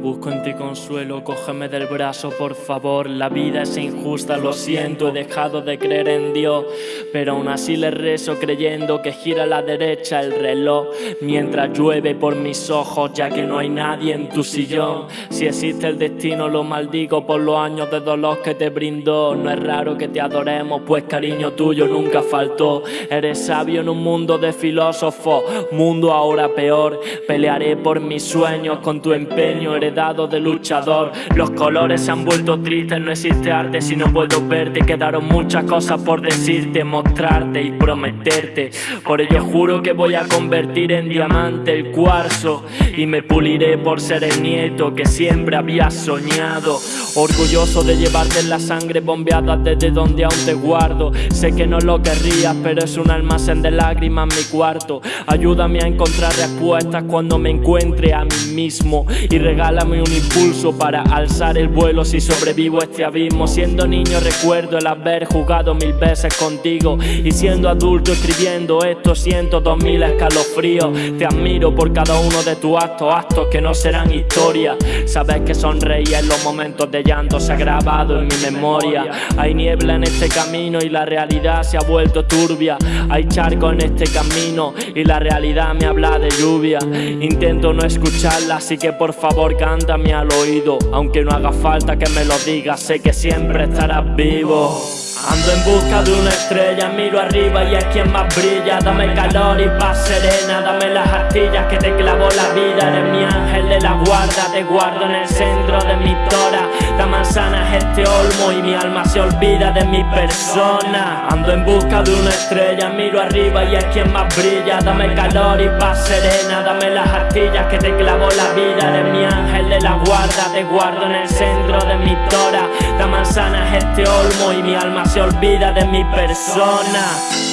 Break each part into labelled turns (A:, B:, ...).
A: busco en ti consuelo, cógeme del brazo por favor, la vida es injusta, lo siento, he dejado de creer en Dios, pero aún así le rezo creyendo que gira a la derecha el reloj, mientras llueve por mis ojos ya que no hay nadie en tu sillón, si existe el destino lo maldigo por los años de dolor que te brindó, no es raro que te adoremos pues cariño tuyo nunca faltó, eres sabio en un mundo de filósofos, mundo ahora peor, pelearé por mis sueños con tu empeño heredado de luchador. Los colores se han vuelto tristes, no existe arte si no puedo verte. Quedaron muchas cosas por decirte, mostrarte y prometerte. Por ello juro que voy a convertir en diamante el cuarzo y me puliré por ser el nieto que siempre había soñado. Orgulloso de llevarte en la sangre bombeada desde donde aún te guardo. Sé que no lo querrías, pero es un almacén de lágrimas mi cuarto. Ayúdame a encontrar respuestas cuando me encuentre a mí mismo y regálame un impulso para alzar el vuelo si sobrevivo a este abismo. Siendo niño recuerdo el haber jugado mil veces contigo y siendo adulto escribiendo esto siento dos mil escalofríos. Te admiro por cada uno de tus actos, actos que no serán historia. Sabes que sonreí en los momentos de llanto se ha grabado en mi memoria. Hay niebla en este camino y la realidad se ha vuelto turbia. Hay charco en este camino y la realidad me habla de lluvia. Intento no escucharla, así que por favor cántame al oído. Aunque no haga falta que me lo digas, sé que siempre estarás vivo. Ando en busca de una estrella, miro arriba y es quien más brilla Dame calor y paz serena, dame las astillas que te clavó la vida Eres mi ángel de la guarda, te guardo en el centro de mi tora La manzana es este olmo y mi alma se olvida de mi persona. Ando en busca de una estrella, miro arriba y es quien más brilla. Dame calor y paz serena, dame las astillas que te clavó la vida. Eres mi ángel de la guarda, te guardo en el centro de mi tora. La manzana es este olmo y mi alma se olvida de mi persona.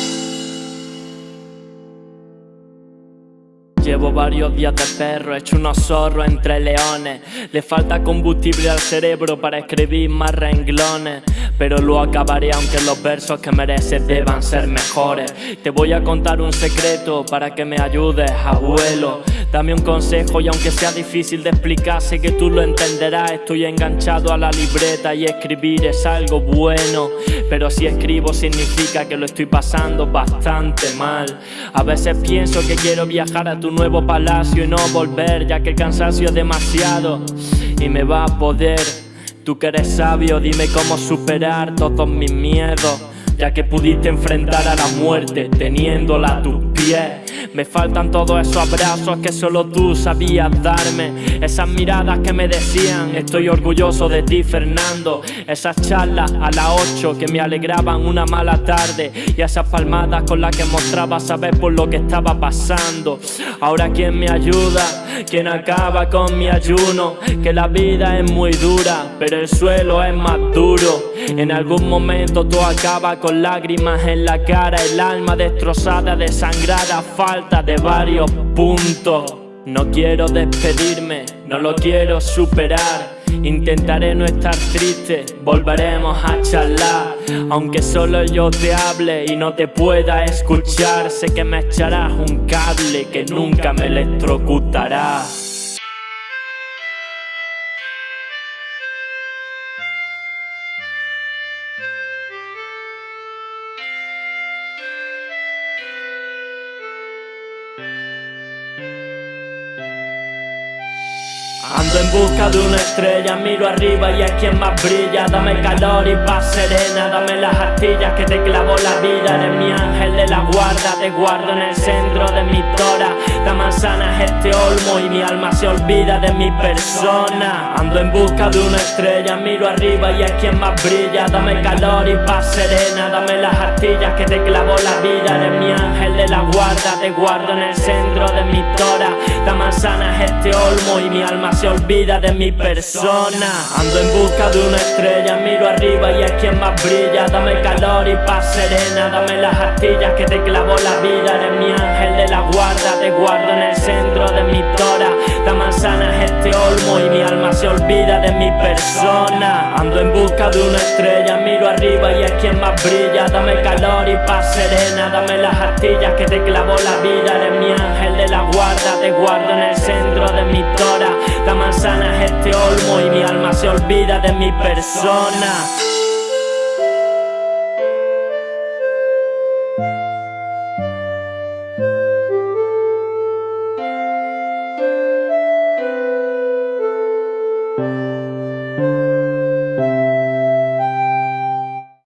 A: Llevo varios días de perro, hecho unos zorros entre leones. Le falta combustible al cerebro para escribir más renglones. Pero lo acabaré aunque los versos que mereces deban ser mejores. Te voy a contar un secreto para que me ayudes, abuelo Dame un consejo y aunque sea difícil de explicar Sé que tú lo entenderás, estoy enganchado a la libreta Y escribir es algo bueno Pero si escribo significa que lo estoy pasando bastante mal A veces pienso que quiero viajar a tu nuevo palacio y no volver ya que el cansancio es demasiado y me va a poder. Tú que eres sabio, dime cómo superar todos mis miedos, ya que pudiste enfrentar a la muerte teniéndola a tus pies. Me faltan todos esos abrazos que solo tú sabías darme. Esas miradas que me decían Estoy orgulloso de ti Fernando Esas charlas a las 8 que me alegraban una mala tarde. Y esas palmadas con las que mostraba saber por lo que estaba pasando. Ahora quién me ayuda, quién acaba con mi ayuno Que la vida es muy dura, pero el suelo es más duro. En algún momento todo acaba con lágrimas en la cara. El alma destrozada, desangrada, falta de varios puntos. No quiero despedirme, no lo quiero superar. Intentaré no estar triste, volveremos a charlar. Aunque solo yo te hable y no te pueda escuchar Sé que me echarás un cable que nunca me electrocutará Ando en busca de una estrella, miro arriba y es quien más brilla. Dame calor y paz serena, dame las astillas que te clavó la vida. Eres mi ángel de la guarda, te guardo en el centro de mi tora. La manzana es este olmo y mi alma se olvida de mi persona. Ando en busca de una estrella, miro arriba y es quien más brilla. Dame calor y paz serena, dame las astillas que te clavó la vida. Eres mi ángel de la guarda, te guardo en el centro de mi tora Y mi alma se olvida de mi persona. Ando en busca de una estrella, miro arriba y es quien más brilla. Dame calor y paz serena, dame las astillas que te clavó la vida Eres mi ángel de la guarda, te guardo en el centro de mi tora La manzana es este olmo y mi alma se olvida de mi persona. Ando en busca de una estrella, miro arriba y es quien más brilla. Dame calor y paz serena, dame las astillas que te clavó la vida Eres mi ángel de la guarda, te guardo en el centro de mi tora. La manzana se olvida de mi persona